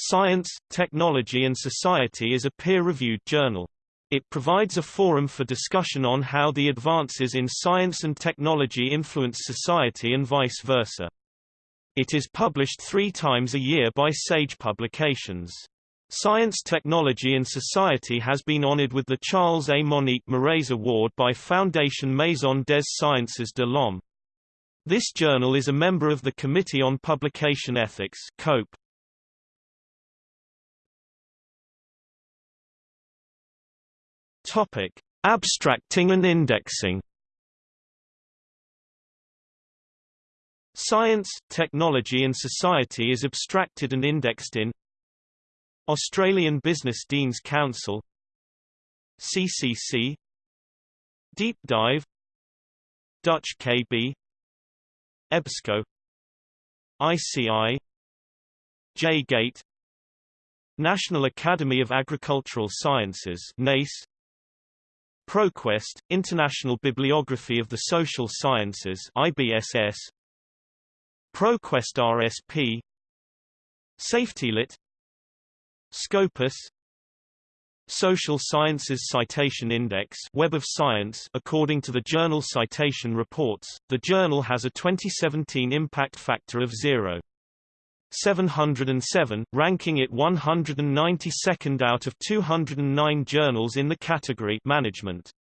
Science, Technology and Society is a peer-reviewed journal. It provides a forum for discussion on how the advances in science and technology influence society and vice versa. It is published three times a year by Sage Publications. Science Technology and Society has been honored with the Charles A. Monique Moraes Award by Foundation Maison des Sciences de l'Homme. This journal is a member of the Committee on Publication Ethics COPE. Topic: Abstracting and indexing. Science, Technology and Society is abstracted and indexed in Australian Business Deans Council CCC DeepDyve Dutch KB EBSCO ICI J-Gate National Academy of Agricultural Sciences NACE ProQuest, International Bibliography of the Social Sciences IBSS ProQuest RSP SafetyLit Scopus Social Sciences Citation Index Web of Science According to the journal Citation Reports, the journal has a 2017 impact factor of 0.707, ranking it 192nd out of 209 journals in the category Management.